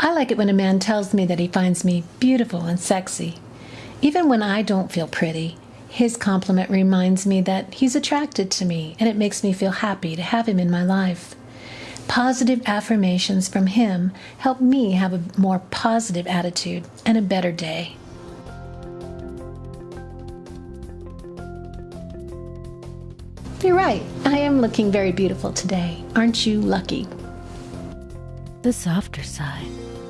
I like it when a man tells me that he finds me beautiful and sexy. Even when I don't feel pretty, his compliment reminds me that he's attracted to me, and it makes me feel happy to have him in my life. Positive affirmations from him help me have a more positive attitude and a better day. You're right. I am looking very beautiful today. Aren't you lucky? the softer side.